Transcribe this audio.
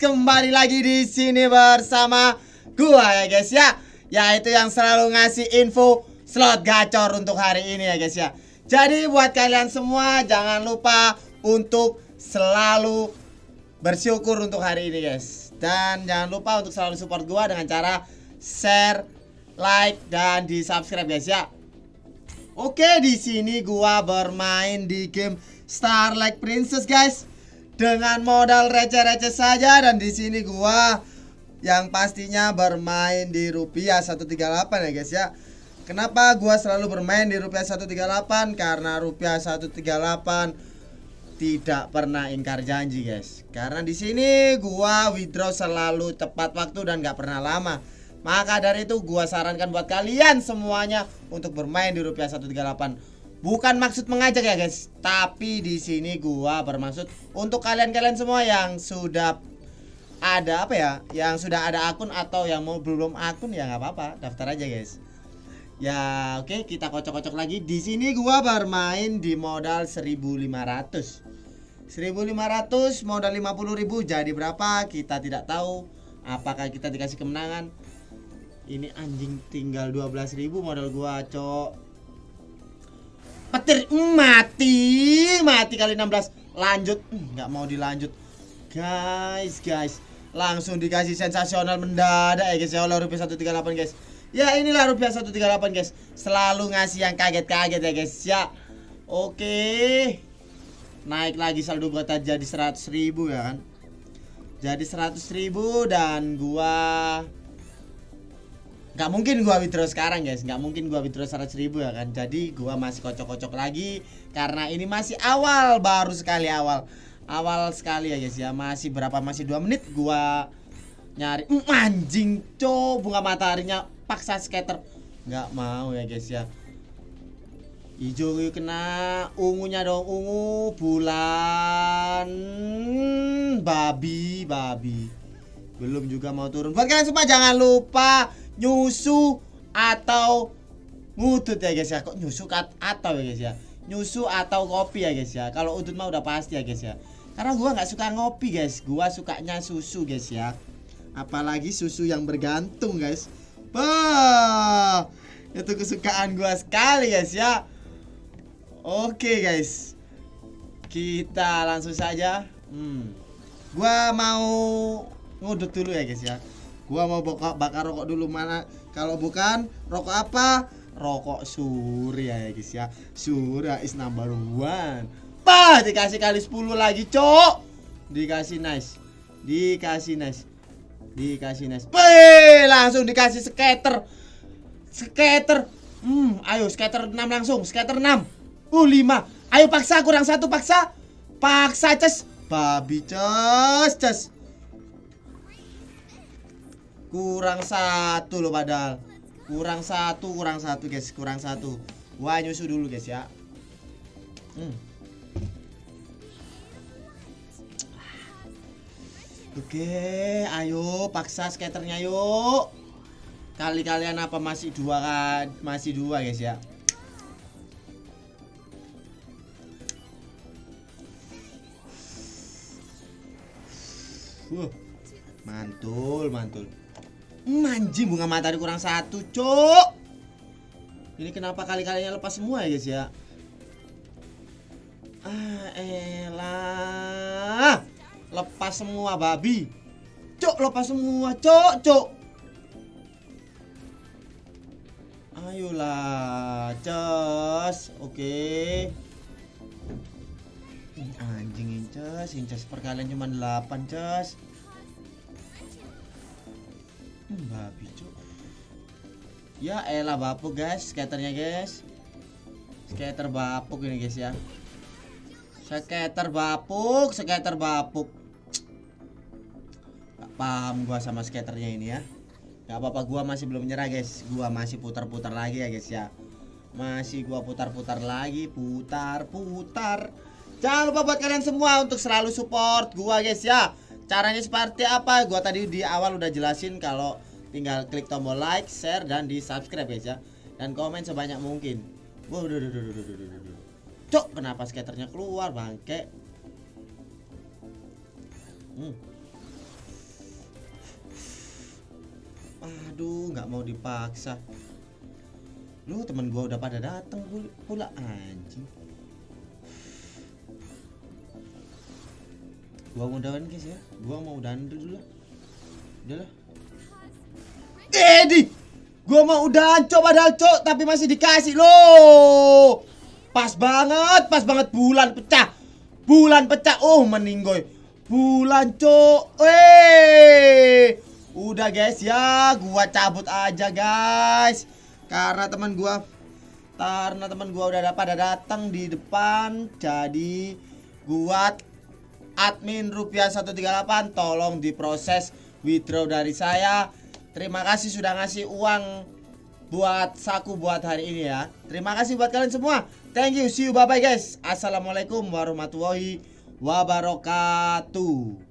kembali lagi di sini bersama gua ya guys ya. Yaitu yang selalu ngasih info slot gacor untuk hari ini ya guys ya. Jadi buat kalian semua jangan lupa untuk selalu bersyukur untuk hari ini guys. Dan jangan lupa untuk selalu support gua dengan cara share, like dan di subscribe guys ya. Oke, di sini gua bermain di game Starlight Princess guys dengan modal receh-receh saja dan di sini gua yang pastinya bermain di rupiah 138 ya guys ya. Kenapa gua selalu bermain di rupiah 138? Karena rupiah 138 tidak pernah ingkar janji guys. Karena di sini gua withdraw selalu tepat waktu dan gak pernah lama. Maka dari itu gua sarankan buat kalian semuanya untuk bermain di rupiah 138 Bukan maksud mengajak ya guys, tapi di sini gua bermaksud untuk kalian-kalian semua yang sudah ada apa ya, yang sudah ada akun atau yang mau belum akun ya nggak apa-apa, daftar aja guys. Ya oke okay, kita kocok-kocok lagi. Di sini gua bermain di modal 1500. 1500 modal 50.000 jadi berapa? Kita tidak tahu. Apakah kita dikasih kemenangan? Ini anjing tinggal 12.000 modal gua, cok petir mm, mati mati kali 16 lanjut. Nggak mau dilanjut. Guys guys. Langsung dikasih sensasional mendadak ya guys. Ya oleh rupiah 138 guys. Ya inilah rupiah 138 guys. Selalu ngasih yang kaget-kaget ya guys. Ya. Oke. Naik lagi saldo gua jadi 100 ribu ya kan? Jadi 100 ribu dan gua nggak mungkin gua withdraw sekarang guys. Nggak mungkin gua withdraw 100 ribu ya kan. Jadi gua masih kocok-kocok lagi karena ini masih awal baru sekali awal. Awal sekali ya guys ya. Masih berapa? Masih dua menit gua nyari. Mm, anjing co bunga mataharinya paksa skater. Nggak mau ya guys ya. Hijau kena ungunya dong ungu bulan babi babi. Belum juga mau turun. Buat kalian semua jangan lupa nyusu atau ngutut ya guys ya. Kok nyusu atau ya guys ya? Nyusu atau kopi ya guys ya? Kalau udut mah udah pasti ya guys ya. Karena gua nggak suka ngopi guys. Gua sukanya susu guys ya. Apalagi susu yang bergantung guys. Bah! Itu kesukaan gua sekali guys ya. Oke guys. Kita langsung saja. Hmm. gua mau ngudut dulu ya guys ya Gua mau bakar, bakar rokok dulu mana? Kalau bukan rokok apa? Rokok Surya ya guys ya. Surya is number one. Pah dikasih kali 10 lagi, Cok. Dikasih nice. Dikasih nice. Dikasih nice. Peh, langsung dikasih skater. Skater. Hmm, ayo skater 6 langsung. Skater 6. Uh, 5. Ayo paksa kurang satu paksa. Paksa, Ces. Babi, Ces, Ces. Kurang satu loh padahal. Kurang satu, kurang satu guys. Kurang satu. Wah nyusu dulu guys ya. Hmm. Oke ayo paksa skaternya yuk. Kali kalian apa masih dua kan? Masih dua guys ya. Uh, mantul, mantul. Manji bunga matahari kurang satu, cok. Ini kenapa kali-kalinya lepas semua ya guys ya? Ah, elah. Lepas semua babi. Cok, lepas semua, cok, cok. Ayolah, cos. Oke. Anjing incas, incas perkalian cuma 8, cos. Babi cuk. Ya elah bapuk guys. Skaternya guys. Skater bapuk ini guys ya. Skater bapuk skater bapuk. Gak paham gua sama skaternya ini ya. Gak apa-apa gua masih belum nyerah guys. Gua masih putar-putar lagi ya guys ya. Masih gua putar-putar lagi Putar-putar. Jangan lupa buat kalian semua untuk selalu support gua guys ya Caranya seperti apa? Gua tadi di awal udah jelasin kalau tinggal klik tombol like, share dan di subscribe aja ya. Dan komen sebanyak mungkin. Cok, kenapa skaternya keluar bangke? Hmm. Aduh, nggak mau dipaksa. Lu temen gua udah pada dateng pula anjing. Gua mau udahan guys ya. Gua mau udahan dulu lah. Udahlah. Edi, gua mau udahan coba padahal cok tapi masih dikasih loh. Pas banget, pas banget bulan pecah. Bulan pecah. Oh, meninggoy. Bulan cok. Eh. Udah guys ya, gua cabut aja guys. Karena teman gua karena teman gua udah pada datang di depan jadi gua admin rupiah 138 tolong diproses withdraw dari saya. Terima kasih sudah ngasih uang buat saku buat hari ini ya. Terima kasih buat kalian semua. Thank you. See you. Bye bye guys. Assalamualaikum warahmatullahi wabarakatuh.